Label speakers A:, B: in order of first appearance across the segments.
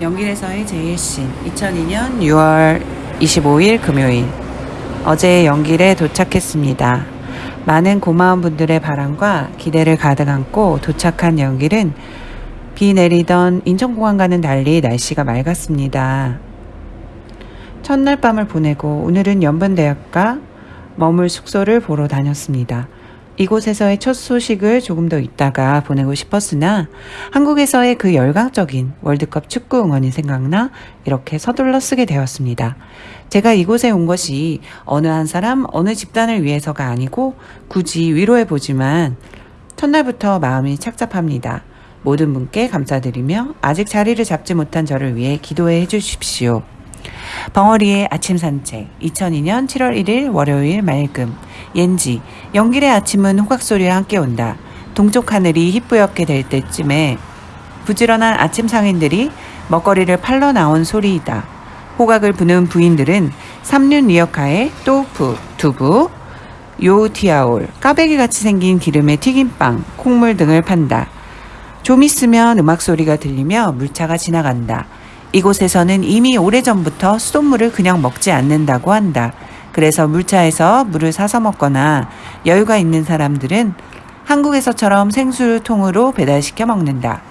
A: 연길에서의 제일신 2002년 6월 25일 금요일 어제 연길에 도착했습니다. 많은 고마운 분들의 바람과 기대를 가득 안고 도착한 연길은 비 내리던 인천공항과는 달리 날씨가 맑았습니다. 첫날 밤을 보내고 오늘은 연변대학가 머물 숙소를 보러 다녔습니다. 이곳에서의 첫 소식을 조금 더 있다가 보내고 싶었으나 한국에서의 그 열광적인 월드컵 축구 응원이 생각나 이렇게 서둘러 쓰게 되었습니다. 제가 이곳에 온 것이 어느 한 사람, 어느 집단을 위해서가 아니고 굳이 위로해 보지만 첫날부터 마음이 착잡합니다. 모든 분께 감사드리며 아직 자리를 잡지 못한 저를 위해 기도해 주십시오. 벙어리의 아침 산책 2002년 7월 1일 월요일 맑음 옌지 연길의 아침은 호각소리와 함께 온다. 동쪽 하늘이 희뿌옇게 될 때쯤에 부지런한 아침 상인들이 먹거리를 팔러 나온 소리이다. 호각을 부는 부인들은 삼륜 리어카에 또프, 두부, 요티아올, 까베기 같이 생긴 기름에 튀김빵, 콩물 등을 판다. 좀 있으면 음악 소리가 들리며 물차가 지나간다. 이곳에서는 이미 오래전부터 수돗물을 그냥 먹지 않는다고 한다. 그래서 물차에서 물을 사서 먹거나 여유가 있는 사람들은 한국에서처럼 생수통으로 배달시켜 먹는다.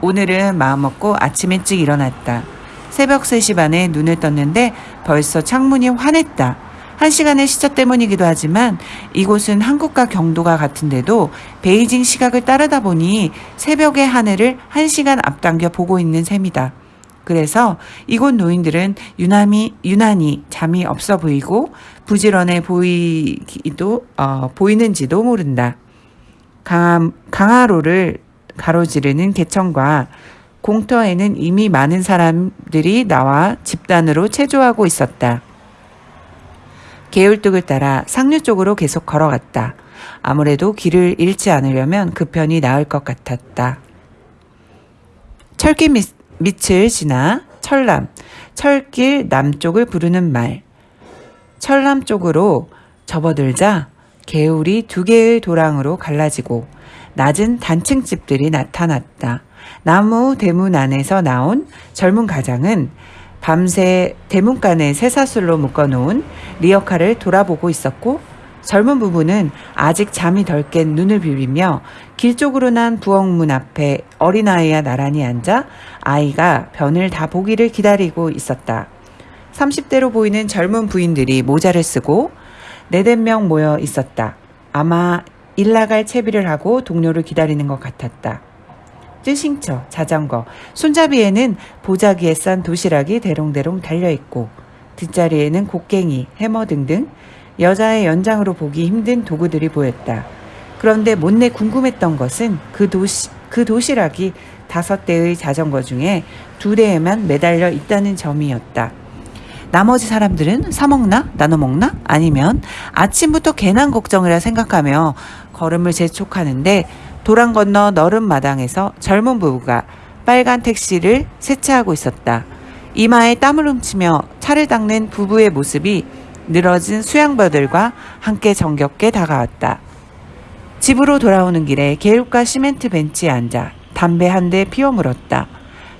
A: 오늘은 마음먹고 아침 일찍 일어났다. 새벽 3시 반에 눈을 떴는데 벌써 창문이 환했다. 한 시간의 시차 때문이기도 하지만 이곳은 한국과 경도가 같은데도 베이징 시각을 따르다 보니 새벽의 하늘을 한 시간 앞당겨 보고 있는 셈이다. 그래서 이곳 노인들은 유난히, 유난히 잠이 없어 보이고 부지런해 보이기도, 어, 보이는지도 모른다. 강하, 강하로를 가로지르는 개천과 공터에는 이미 많은 사람들이 나와 집단으로 체조하고 있었다. 개울뚝을 따라 상류 쪽으로 계속 걸어갔다. 아무래도 길을 잃지 않으려면 그 편이 나을 것 같았다. 철길 밑, 밑을 지나 철남, 철길 남쪽을 부르는 말. 철남 쪽으로 접어들자 개울이 두 개의 도랑으로 갈라지고 낮은 단층 집들이 나타났다. 나무 대문 안에서 나온 젊은 가장은 밤새 대문간에 쇠사슬로 묶어놓은 리어카를 돌아보고 있었고 젊은 부부는 아직 잠이 덜 깬 눈을 비비며 길 쪽으로 난 부엌문 앞에 어린아이와 나란히 앉아 아이가 변을 다 보기를 기다리고 있었다. 30대로 보이는 젊은 부인들이 모자를 쓰고 네댓 명 모여 있었다. 아마 일 나갈 채비를 하고 동료를 기다리는 것 같았다. 뜨싱처, 자전거, 손잡이에는 보자기에 싼 도시락이 대롱대롱 달려있고 뒷자리에는 곡괭이, 해머 등등 여자의 연장으로 보기 힘든 도구들이 보였다. 그런데 못내 궁금했던 것은 그 도시, 그 도시락이 다섯 대의 자전거 중에 두 대에만 매달려 있다는 점이었다. 나머지 사람들은 사 먹나? 나눠 먹나? 아니면 아침부터 괜한 걱정이라 생각하며 걸음을 재촉하는데 도랑 건너 너른 마당에서 젊은 부부가 빨간 택시를 세차하고 있었다. 이마에 땀을 훔치며 차를 닦는 부부의 모습이 늘어진 수양버들과 함께 정겹게 다가왔다. 집으로 돌아오는 길에 개울가 시멘트 벤치에 앉아 담배 한 대 피워 물었다.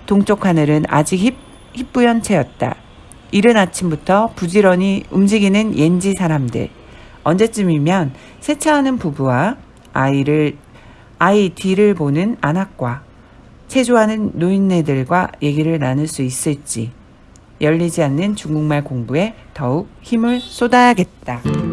A: 동쪽 하늘은 아직 힙, 희뿌연 채였다. 이른 아침부터 부지런히 움직이는 옌지 사람들. 언제쯤이면 세차하는 부부와 아이를 아이 뒤를 보는 안악과 체조하는 노인네들과 얘기를 나눌 수 있을지 열리지 않는 중국말 공부에 더욱 힘을 쏟아야겠다.